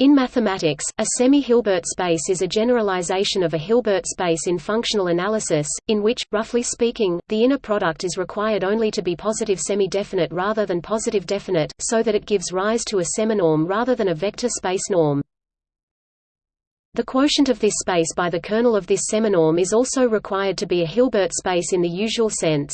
In mathematics, a semi-Hilbert space is a generalization of a Hilbert space in functional analysis, in which, roughly speaking, the inner product is required only to be positive semi-definite rather than positive definite, so that it gives rise to a seminorm rather than a vector space norm. The quotient of this space by the kernel of this seminorm is also required to be a Hilbert space in the usual sense.